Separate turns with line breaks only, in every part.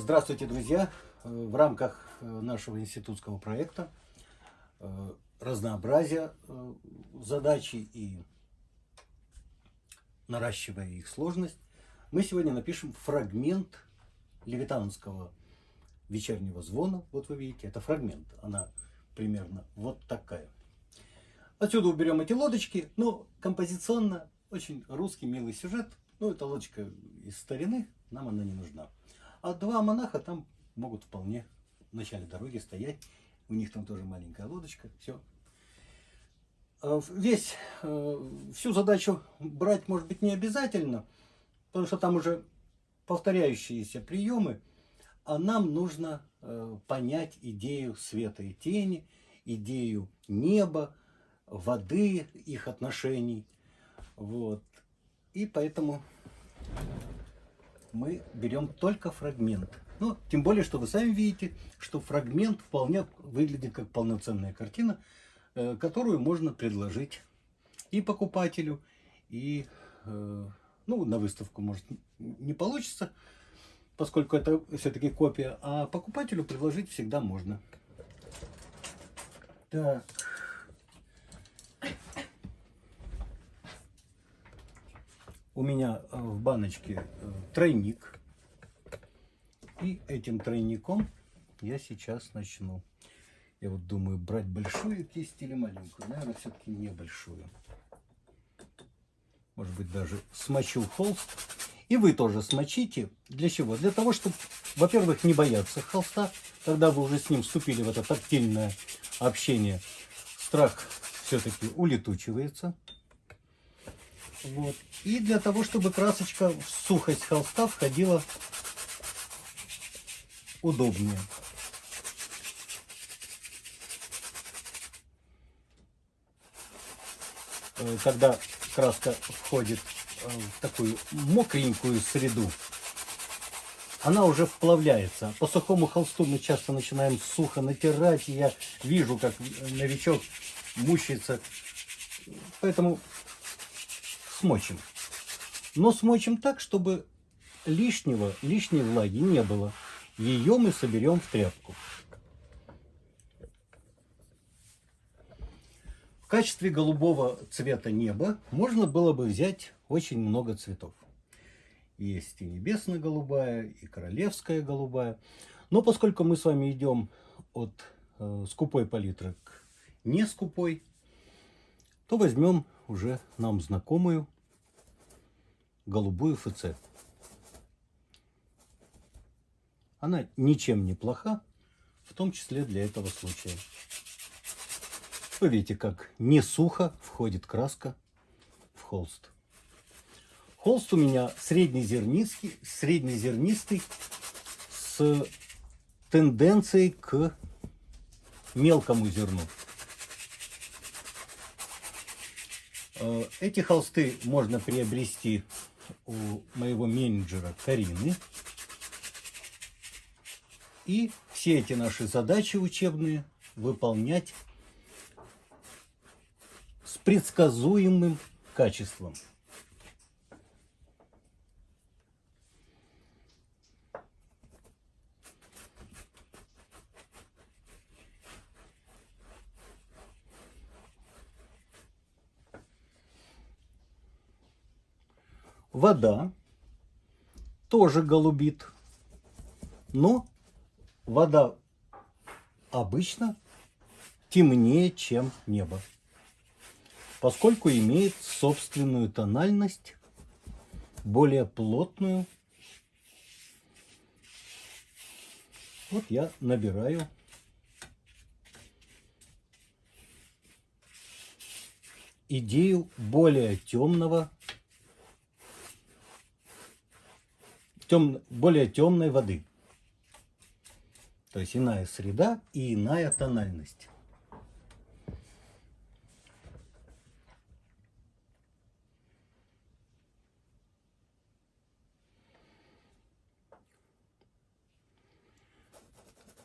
Здравствуйте, друзья! В рамках нашего институтского проекта разнообразия задачи и наращивая их сложность, мы сегодня напишем фрагмент левитанского вечернего звона. Вот вы видите, это фрагмент. Она примерно вот такая. Отсюда уберем эти лодочки. Но композиционно очень русский милый сюжет. Ну, это лодочка из старины, нам она не нужна. А два монаха там могут вполне в начале дороги стоять. У них там тоже маленькая лодочка. Все. А весь, э, всю задачу брать, может быть, не обязательно, потому что там уже повторяющиеся приемы, а нам нужно э, понять идею света и тени, идею неба, воды, их отношений. Вот. И поэтому мы берем только фрагмент. Ну, тем более, что вы сами видите, что фрагмент вполне выглядит как полноценная картина, э, которую можно предложить и покупателю, и э, ну, на выставку, может, не получится, поскольку это все-таки копия, а покупателю предложить всегда можно. Так. У меня э, в баночке э, тройник. И этим тройником я сейчас начну. Я вот думаю, брать большую кисть или маленькую. Наверное, все-таки небольшую. Может быть, даже смочу холст. И вы тоже смочите. Для чего? Для того, чтобы, во-первых, не бояться холста. Когда вы уже с ним вступили в это тактильное общение, страх все-таки улетучивается. Вот. И для того, чтобы красочка в сухость холста входила удобнее. Э, когда краска входит э, в такую мокренькую среду, она уже вплавляется. По сухому холсту мы часто начинаем сухо натирать, и я вижу, как новичок мучается. Поэтому смочим. Но смочим так, чтобы лишнего, лишней влаги не было. Ее мы соберем в тряпку. В качестве голубого цвета неба можно было бы взять очень много цветов. Есть и небесно-голубая, и королевская голубая. Но поскольку мы с вами идем от э, скупой палитры к не скупой, то возьмем уже нам знакомую голубую ФЦ. Она ничем не плоха, в том числе для этого случая. Вы видите, как не сухо входит краска в холст. Холст у меня среднезернистый, среднезернистый с тенденцией к мелкому зерну. Э, эти холсты можно приобрести у моего менеджера Карины. И все эти наши задачи учебные выполнять с предсказуемым качеством. Вода тоже голубит, но вода обычно темнее, чем небо, поскольку имеет собственную тональность, более плотную. Вот я набираю идею более темного тем, более темной воды. То есть иная среда и иная тональность.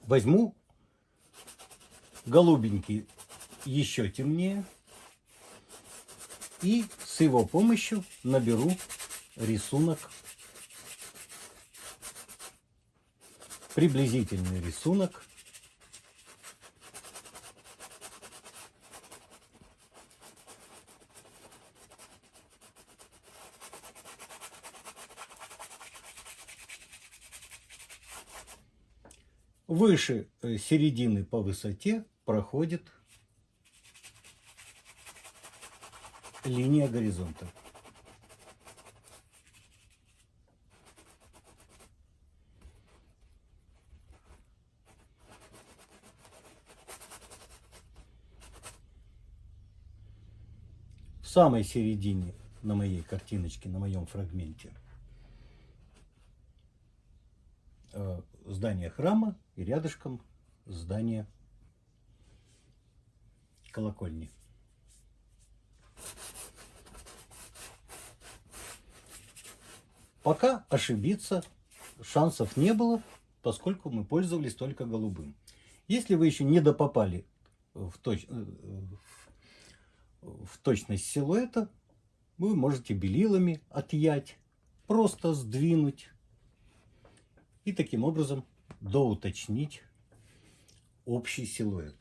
Возьму голубенький еще темнее и с его помощью наберу рисунок приблизительный рисунок. Выше э, середины по высоте проходит линия горизонта. Самой середине на моей картиночке, на моем фрагменте э, здание храма и рядышком здание колокольни. Пока ошибиться шансов не было, поскольку мы пользовались только голубым. Если вы еще не допопали в, точ... Э, в точность силуэта, вы можете белилами отъять, просто сдвинуть и таким образом доуточнить общий силуэт.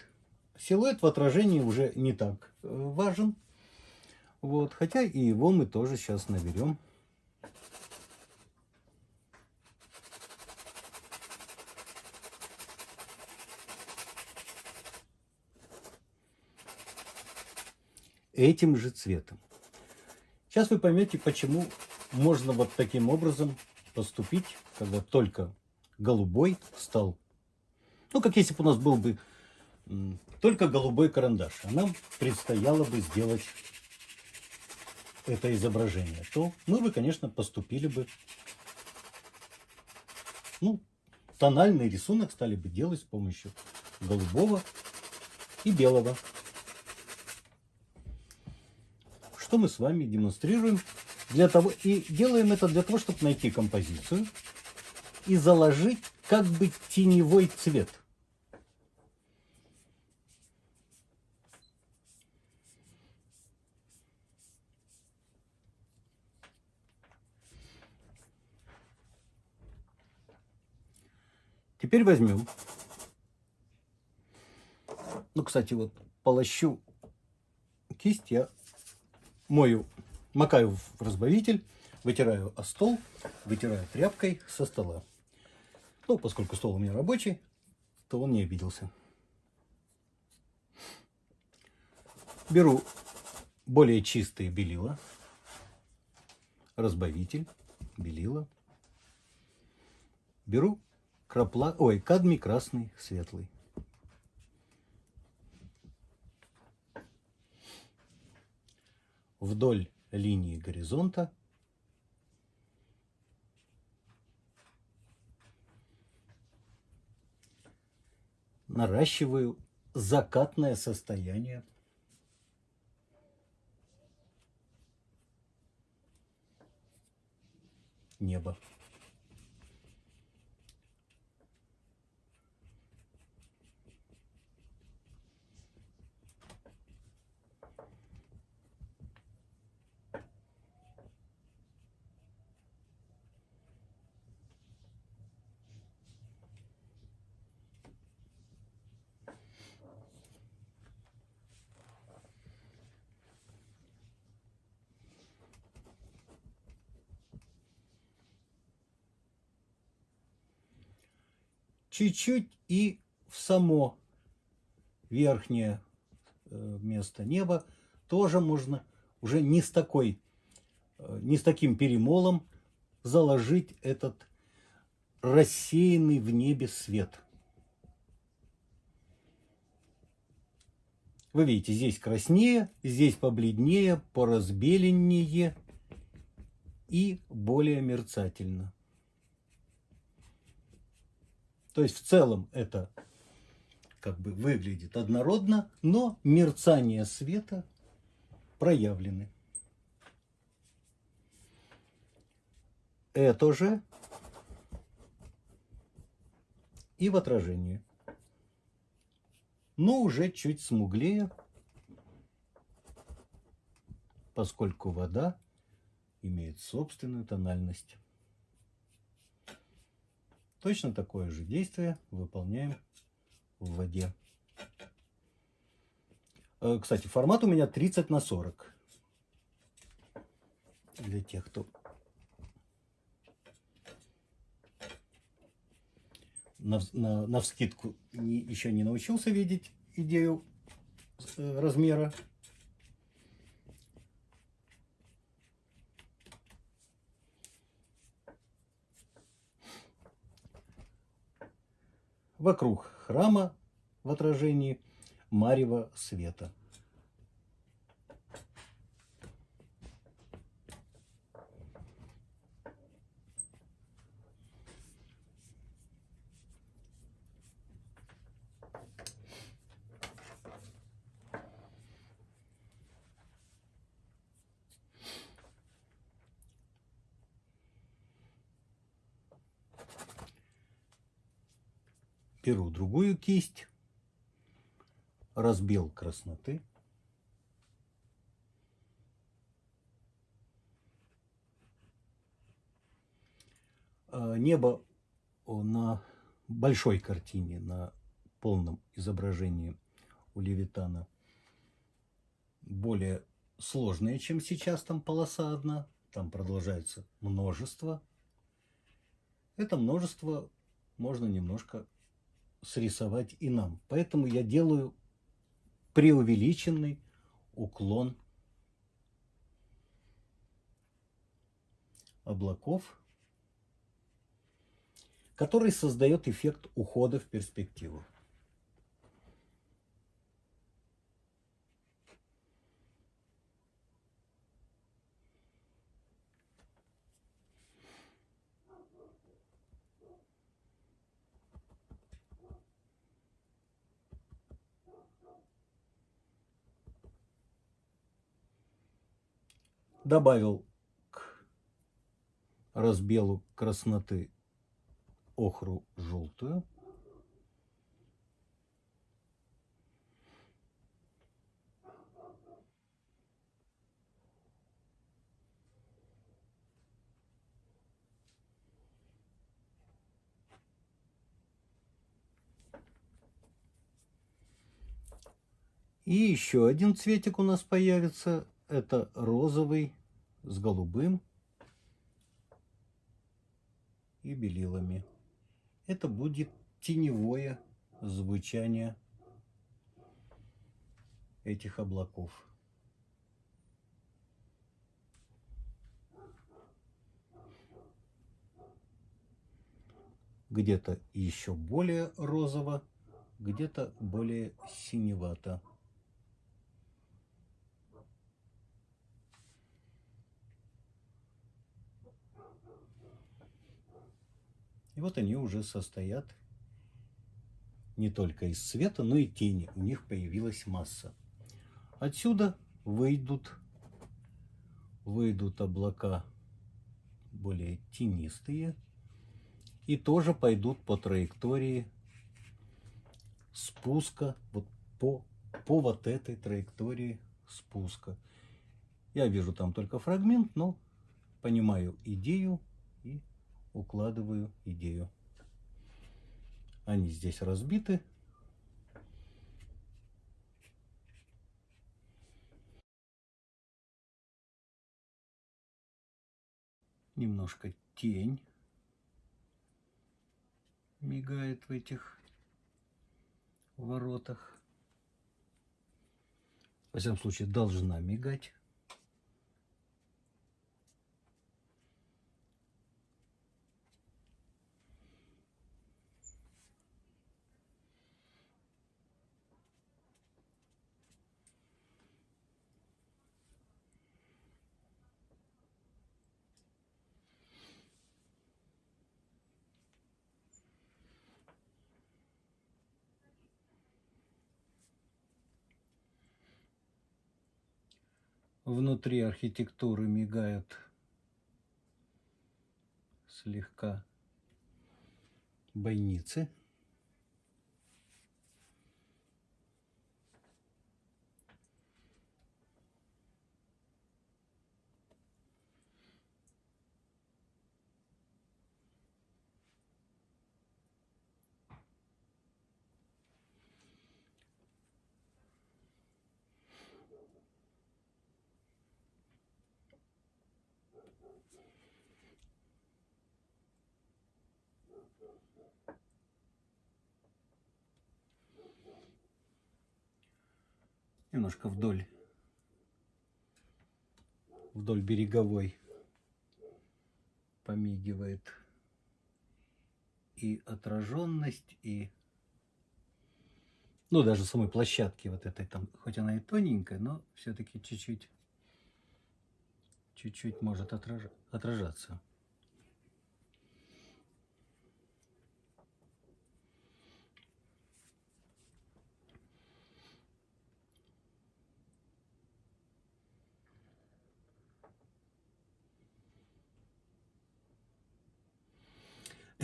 Силуэт в отражении уже не так э, важен, вот, хотя и его мы тоже сейчас наберем. Этим же цветом. Сейчас вы поймете, почему можно вот таким образом поступить, когда только голубой стал. Ну, как если бы у нас был бы только голубой карандаш, а нам предстояло бы сделать это изображение, то мы бы, конечно, поступили бы, ну, тональный рисунок стали бы делать с помощью голубого и белого что мы с вами демонстрируем для того и делаем это для того, чтобы найти композицию и заложить как бы теневой цвет. Теперь возьмем. Ну, кстати, вот полощу кисть я мою, макаю в разбавитель, вытираю о стол, вытираю тряпкой со стола. Ну, поскольку стол у меня рабочий, то он не обиделся. Беру более чистые белила, разбавитель, белила. Беру крапла, ой, кадмий красный, светлый. Вдоль линии горизонта наращиваю закатное состояние неба. Чуть-чуть и в само верхнее э, место неба тоже можно уже не с такой, э, не с таким перемолом заложить этот рассеянный в небе свет. Вы видите, здесь краснее, здесь побледнее, поразбеленнее и более мерцательно. То есть в целом это как бы выглядит однородно, но мерцание света проявлены. Это же и в отражении. Но уже чуть смуглее, поскольку вода имеет собственную тональность. Точно такое же действие выполняем в воде. Э, Кстати, формат у меня 30 на 40. Для тех, кто на, на, на вскидку еще не научился видеть идею э, размера. Вокруг храма в отражении марева света. Беру другую кисть, разбил красноты. А, Небо на большой картине, на полном изображении у Левитана более сложное, чем сейчас, там полоса одна, там продолжается множество. Это множество можно немножко срисовать и нам. Поэтому я делаю преувеличенный уклон облаков, который создает эффект ухода в перспективу. Добавил к разбелу красноты охру желтую. И еще один цветик у нас появится. Это розовый с голубым и белилами. Это будет теневое звучание этих облаков. Где-то еще более розово, где-то более синевато. И вот они уже состоят не только из света, но и тени. У них появилась масса. Отсюда выйдут, выйдут облака более тенистые и тоже пойдут по траектории спуска, вот по, по вот этой траектории спуска. Я вижу там только фрагмент, но понимаю идею и укладываю идею. Они здесь разбиты. Немножко тень мигает в этих воротах. Во всяком случае, должна мигать. Внутри архитектуры мигают слегка бойницы. Немножко вдоль, вдоль береговой помигивает и отраженность, и ну, даже самой площадки вот этой там, хоть она и тоненькая, но все-таки чуть-чуть, чуть-чуть может отраж... отражаться.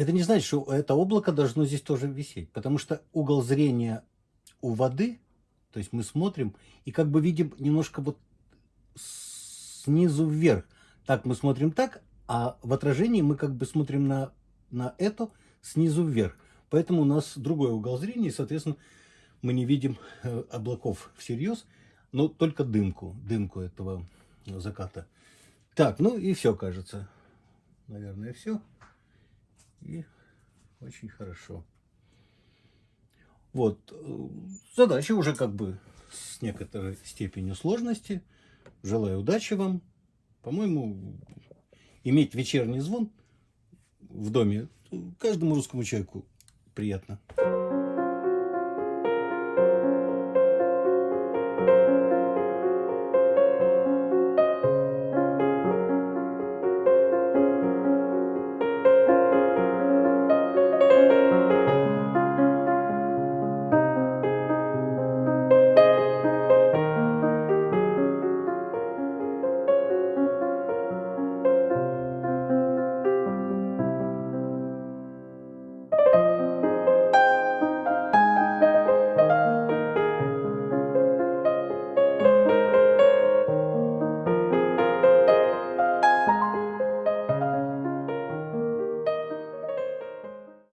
Это не значит, что это облако должно здесь тоже висеть, потому что угол зрения у воды, то есть мы смотрим и как бы видим немножко вот снизу вверх. Так мы смотрим так, а в отражении мы как бы смотрим на, на это снизу вверх. Поэтому у нас другой угол зрения, и, соответственно, мы не видим э, облаков всерьез, но только дымку, дымку этого заката. Так, ну и все, кажется. Наверное, все. И очень хорошо. Вот. Э, задача уже как бы с некоторой степенью сложности. Желаю удачи вам. По-моему, иметь вечерний звон в доме каждому русскому человеку приятно.